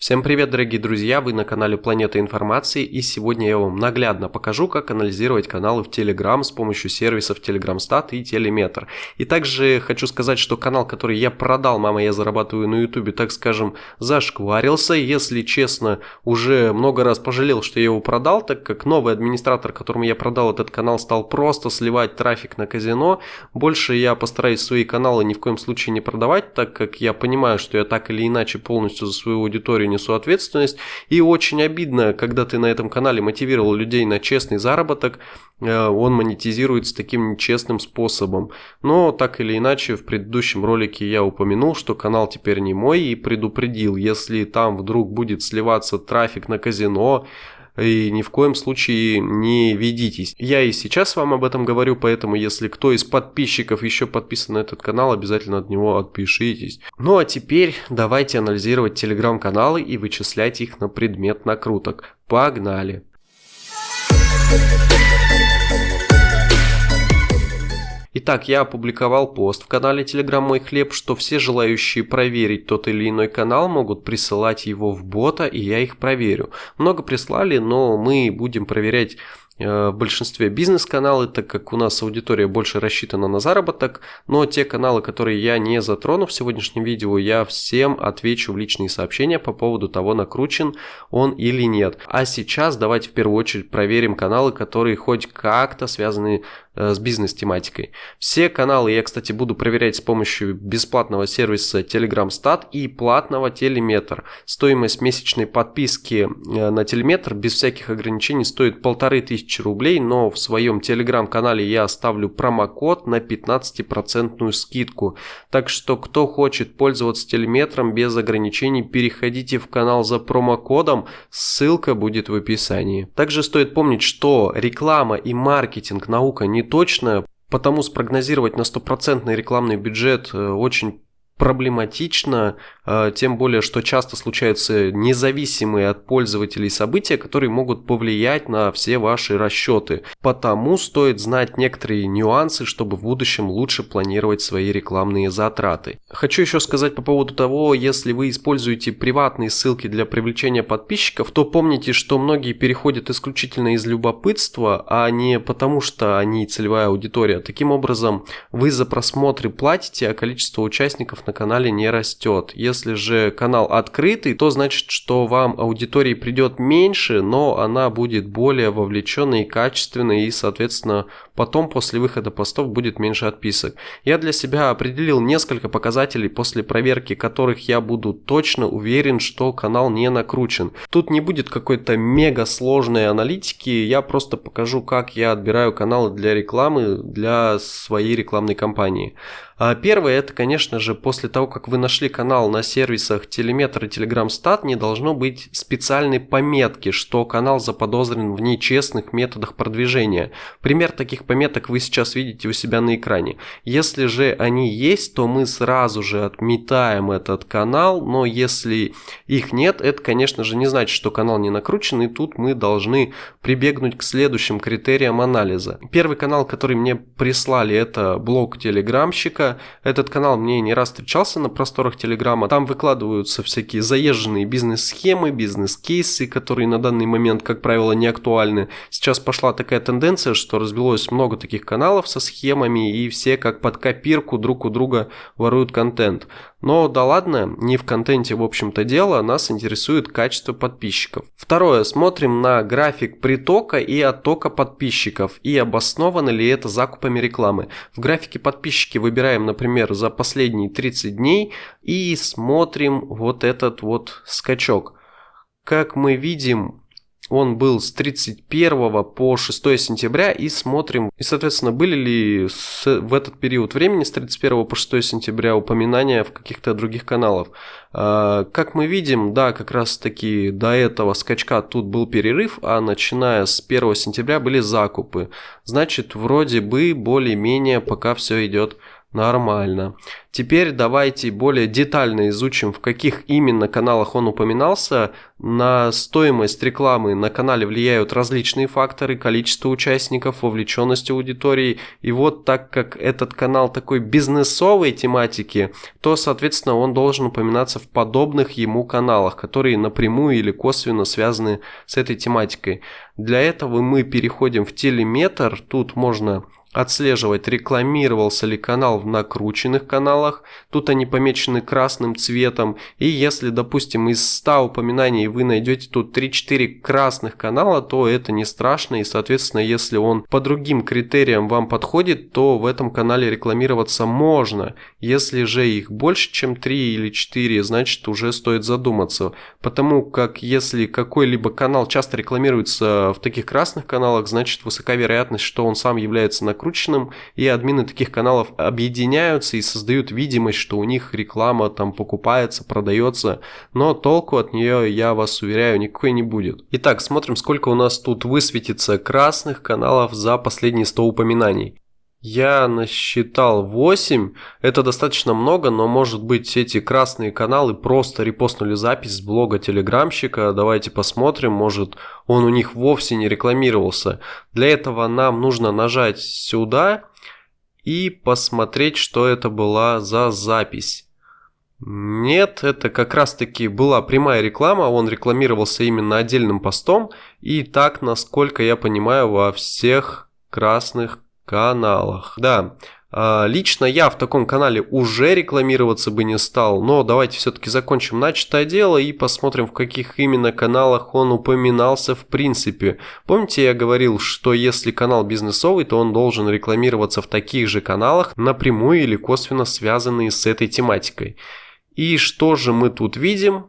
Всем привет, дорогие друзья! Вы на канале Планета Информации и сегодня я вам наглядно покажу, как анализировать каналы в Telegram с помощью сервисов TelegramStat и Telemetr. И также хочу сказать, что канал, который я продал, мама, я зарабатываю на YouTube, так скажем, зашкварился. Если честно, уже много раз пожалел, что я его продал, так как новый администратор, которому я продал этот канал, стал просто сливать трафик на казино. Больше я постараюсь свои каналы ни в коем случае не продавать, так как я понимаю, что я так или иначе полностью за свою аудиторию несу ответственность. И очень обидно, когда ты на этом канале мотивировал людей на честный заработок, э, он монетизируется таким нечестным способом. Но так или иначе, в предыдущем ролике я упомянул, что канал теперь не мой и предупредил, если там вдруг будет сливаться трафик на казино, и ни в коем случае не ведитесь. Я и сейчас вам об этом говорю, поэтому если кто из подписчиков еще подписан на этот канал, обязательно от него отпишитесь. Ну а теперь давайте анализировать телеграм-каналы и вычислять их на предмет накруток. Погнали! Итак, я опубликовал пост в канале Telegram Мой Хлеб, что все желающие проверить тот или иной канал могут присылать его в бота, и я их проверю. Много прислали, но мы будем проверять большинстве бизнес-каналы, так как у нас аудитория больше рассчитана на заработок, но те каналы, которые я не затрону в сегодняшнем видео, я всем отвечу в личные сообщения по поводу того, накручен он или нет. А сейчас давайте в первую очередь проверим каналы, которые хоть как-то связаны э, с бизнес-тематикой. Все каналы я, кстати, буду проверять с помощью бесплатного сервиса Telegram Stat и платного Telemetr. Стоимость месячной подписки э, на Telemetr без всяких ограничений стоит полторы тысячи 1000 рублей, но в своем телеграм-канале я оставлю промокод на 15% скидку. Так что кто хочет пользоваться телеметром без ограничений, переходите в канал за промокодом, ссылка будет в описании. Также стоит помнить, что реклама и маркетинг наука не точная, потому спрогнозировать на стопроцентный рекламный бюджет э, очень проблематично, тем более, что часто случаются независимые от пользователей события, которые могут повлиять на все ваши расчеты. Потому стоит знать некоторые нюансы, чтобы в будущем лучше планировать свои рекламные затраты. Хочу еще сказать по поводу того, если вы используете приватные ссылки для привлечения подписчиков, то помните, что многие переходят исключительно из любопытства, а не потому, что они целевая аудитория. Таким образом, вы за просмотры платите, а количество участников на канале не растет. Если же канал открытый, то значит, что вам аудитории придет меньше, но она будет более вовлеченной и качественной, и, соответственно, потом после выхода постов будет меньше отписок. Я для себя определил несколько показателей, после проверки которых я буду точно уверен, что канал не накручен. Тут не будет какой-то мега сложной аналитики, я просто покажу, как я отбираю каналы для рекламы для своей рекламной кампании. А первое, это, конечно же, после того, как вы нашли канал на сервисах Telemetr и TelegramStat, не должно быть специальной пометки, что канал заподозрен в нечестных методах продвижения. Пример таких пометок вы сейчас видите у себя на экране. Если же они есть, то мы сразу же отметаем этот канал, но если их нет, это, конечно же, не значит, что канал не накручен, и тут мы должны прибегнуть к следующим критериям анализа. Первый канал, который мне прислали, это блог телеграмщика, этот канал мне не раз встречался на просторах Телеграма. Там выкладываются всякие заезженные бизнес-схемы, бизнес-кейсы, которые на данный момент, как правило, не актуальны. Сейчас пошла такая тенденция, что развелось много таких каналов со схемами, и все как под копирку друг у друга воруют контент. Но да ладно, не в контенте в общем-то дело, нас интересует качество подписчиков. Второе, смотрим на график притока и оттока подписчиков и обосновано ли это закупами рекламы. В графике подписчики выбираем, например, за последние 30 дней и смотрим вот этот вот скачок. Как мы видим, он был с 31 по 6 сентября и смотрим, и соответственно были ли с, в этот период времени с 31 по 6 сентября упоминания в каких-то других каналах. А, как мы видим, да, как раз таки до этого скачка тут был перерыв, а начиная с 1 сентября были закупы. Значит, вроде бы более-менее пока все идет Нормально. Теперь давайте более детально изучим, в каких именно каналах он упоминался. На стоимость рекламы на канале влияют различные факторы, количество участников, вовлеченность аудитории. И вот так как этот канал такой бизнесовой тематики, то, соответственно, он должен упоминаться в подобных ему каналах, которые напрямую или косвенно связаны с этой тематикой. Для этого мы переходим в телеметр. Тут можно отслеживать, рекламировался ли канал в накрученных каналах. Тут они помечены красным цветом. И если, допустим, из 100 упоминаний вы найдете тут 3-4 красных канала, то это не страшно. И, соответственно, если он по другим критериям вам подходит, то в этом канале рекламироваться можно. Если же их больше, чем 3 или 4, значит уже стоит задуматься. Потому как если какой-либо канал часто рекламируется в таких красных каналах, значит высока вероятность, что он сам является накрученным накрученным, и админы таких каналов объединяются и создают видимость, что у них реклама там покупается, продается, но толку от нее, я вас уверяю, никакой не будет. Итак, смотрим, сколько у нас тут высветится красных каналов за последние 100 упоминаний. Я насчитал 8, это достаточно много, но может быть эти красные каналы просто репостнули запись с блога телеграмщика, давайте посмотрим, может он у них вовсе не рекламировался. Для этого нам нужно нажать сюда и посмотреть, что это была за запись. Нет, это как раз таки была прямая реклама, он рекламировался именно отдельным постом и так, насколько я понимаю, во всех красных каналах. Да, а, лично я в таком канале уже рекламироваться бы не стал, но давайте все-таки закончим начатое дело и посмотрим, в каких именно каналах он упоминался в принципе. Помните, я говорил, что если канал бизнесовый, то он должен рекламироваться в таких же каналах, напрямую или косвенно связанные с этой тематикой. И что же мы тут видим?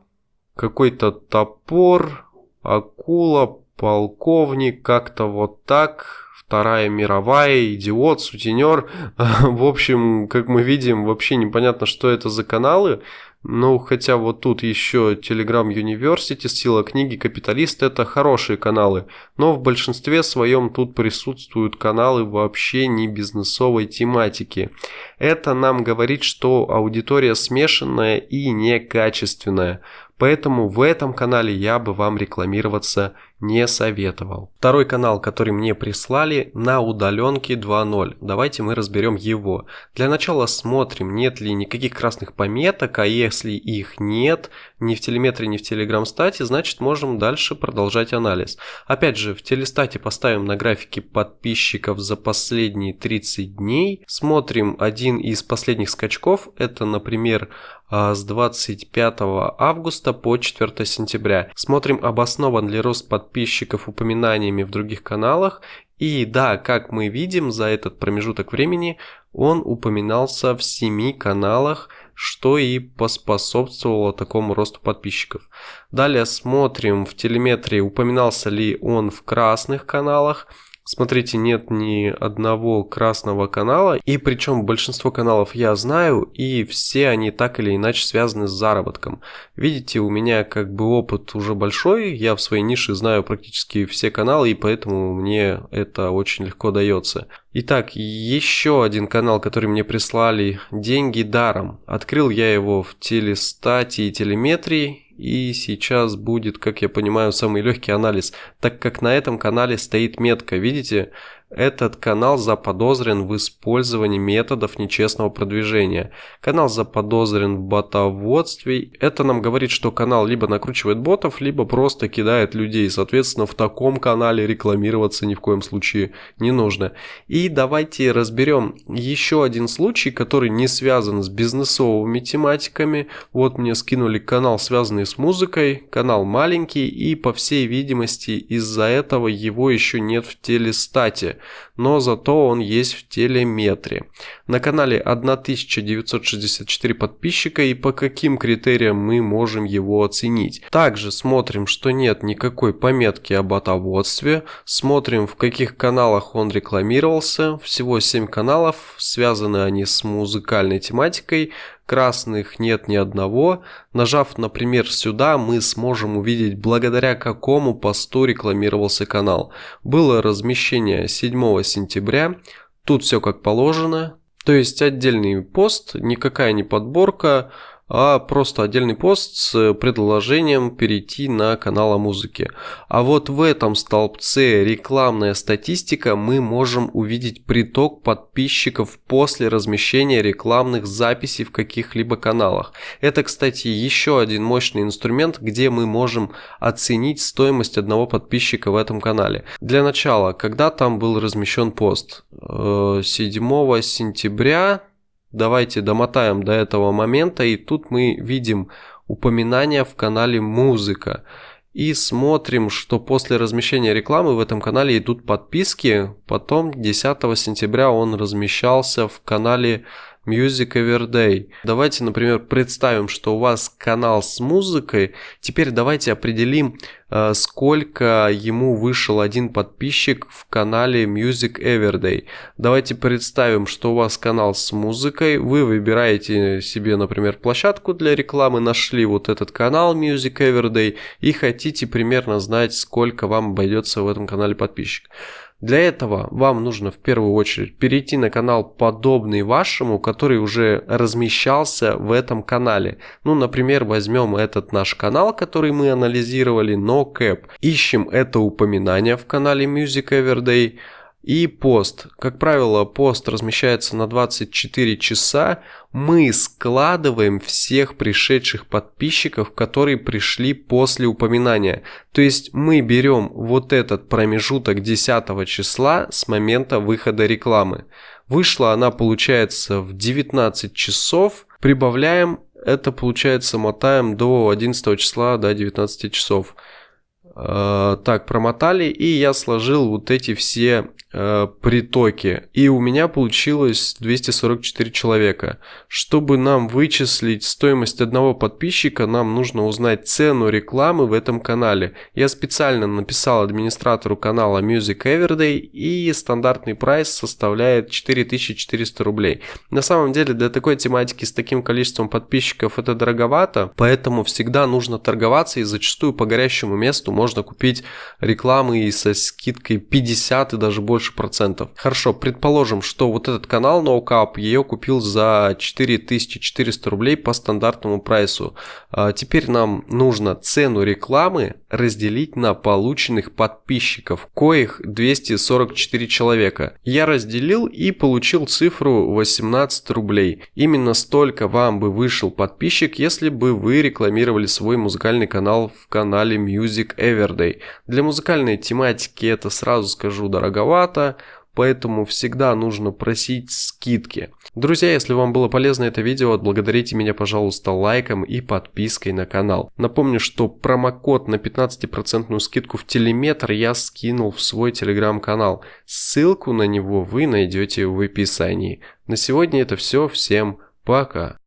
Какой-то топор, акула, полковник, как-то вот так Вторая мировая, идиот, сутенер. В общем, как мы видим, вообще непонятно, что это за каналы. Ну, хотя вот тут еще Telegram University, Сила книги, Капиталист – это хорошие каналы. Но в большинстве своем тут присутствуют каналы вообще не бизнесовой тематики. Это нам говорит, что аудитория смешанная и некачественная. Поэтому в этом канале я бы вам рекламироваться не советовал. Второй канал, который мне прислали, на удаленке 2.0. Давайте мы разберем его. Для начала смотрим, нет ли никаких красных пометок, а если их нет, ни в телеметре, ни в телеграм-стате, значит можем дальше продолжать анализ. Опять же, в телестате поставим на графике подписчиков за последние 30 дней. Смотрим один из последних скачков, это, например, а, с 25 августа по 4 сентября. Смотрим, обоснован ли рост подписчиков упоминаниями в других каналах. И да, как мы видим, за этот промежуток времени он упоминался в 7 каналах, что и поспособствовало такому росту подписчиков. Далее смотрим в телеметрии, упоминался ли он в красных каналах. Смотрите, нет ни одного красного канала, и причем большинство каналов я знаю, и все они так или иначе связаны с заработком. Видите, у меня как бы опыт уже большой, я в своей нише знаю практически все каналы, и поэтому мне это очень легко дается. Итак, еще один канал, который мне прислали, деньги даром. Открыл я его в телестате и телеметрии, и сейчас будет, как я понимаю, самый легкий анализ, так как на этом канале стоит метка, видите, этот канал заподозрен в использовании методов нечестного продвижения. Канал заподозрен в ботоводстве. Это нам говорит, что канал либо накручивает ботов, либо просто кидает людей. Соответственно, в таком канале рекламироваться ни в коем случае не нужно. И давайте разберем еще один случай, который не связан с бизнесовыми тематиками. Вот мне скинули канал, связанный с музыкой. Канал маленький и, по всей видимости, из-за этого его еще нет в телестате но зато он есть в телеметре. На канале 1964 подписчика и по каким критериям мы можем его оценить. Также смотрим, что нет никакой пометки об отоводстве, смотрим в каких каналах он рекламировался, всего 7 каналов, связаны они с музыкальной тематикой, красных нет ни одного. Нажав, например, сюда, мы сможем увидеть, благодаря какому посту рекламировался канал. Было размещение 7 сентября, тут все как положено, То есть отдельный пост, никакая не подборка, а просто отдельный пост с предложением перейти на канал о музыке. А вот в этом столбце рекламная статистика мы можем увидеть приток подписчиков после размещения рекламных записей в каких-либо каналах. Это, кстати, еще один мощный инструмент, где мы можем оценить стоимость одного подписчика в этом канале. Для начала, когда там был размещен пост? 7 э, сентября Давайте домотаем до этого момента, и тут мы видим упоминание в канале «Музыка». И смотрим, что после размещения рекламы в этом канале идут подписки. Потом 10 сентября он размещался в канале Music Everyday. Давайте, например, представим, что у вас канал с музыкой. Теперь давайте определим, э, сколько ему вышел один подписчик в канале Music Everyday. Давайте представим, что у вас канал с музыкой. Вы выбираете себе, например, площадку для рекламы, нашли вот этот канал Music Everyday и хотите примерно знать, сколько вам обойдется в этом канале подписчик. Для этого вам нужно в первую очередь перейти на канал подобный вашему, который уже размещался в этом канале. Ну, например, возьмем этот наш канал, который мы анализировали, NoCap. Ищем это упоминание в канале Music Everyday. И пост. Как правило, пост размещается на 24 часа. Мы складываем всех пришедших подписчиков, которые пришли после упоминания. То есть мы берем вот этот промежуток 10 числа с момента выхода рекламы. Вышла она, получается, в 19 часов. Прибавляем, это получается мотаем до 11 числа, до 19 часов. Э, так, промотали, и я сложил вот эти все Э, притоки. И у меня получилось 244 человека. Чтобы нам вычислить стоимость одного подписчика, нам нужно узнать цену рекламы в этом канале. Я специально написал администратору канала Music Everyday и стандартный прайс составляет 4400 рублей. На самом деле для такой тематики с таким количеством подписчиков это дороговато, поэтому всегда нужно торговаться и зачастую по горящему месту можно купить рекламы и со скидкой 50 и даже больше процентов. Хорошо, предположим, что вот этот канал NoCap ее купил за 4400 рублей по стандартному прайсу. А теперь нам нужно цену рекламы разделить на полученных подписчиков, коих 244 человека. Я разделил и получил цифру 18 рублей. Именно столько вам бы вышел подписчик, если бы вы рекламировали свой музыкальный канал в канале Music Everyday. Для музыкальной тематики это сразу скажу дороговато, поэтому всегда нужно просить скидки. Друзья, если вам было полезно это видео, отблагодарите меня, пожалуйста, лайком и подпиской на канал. Напомню, что промокод на 15% скидку в телеметр я скинул в свой телеграм-канал. Ссылку на него вы найдете в описании. На сегодня это все, всем пока.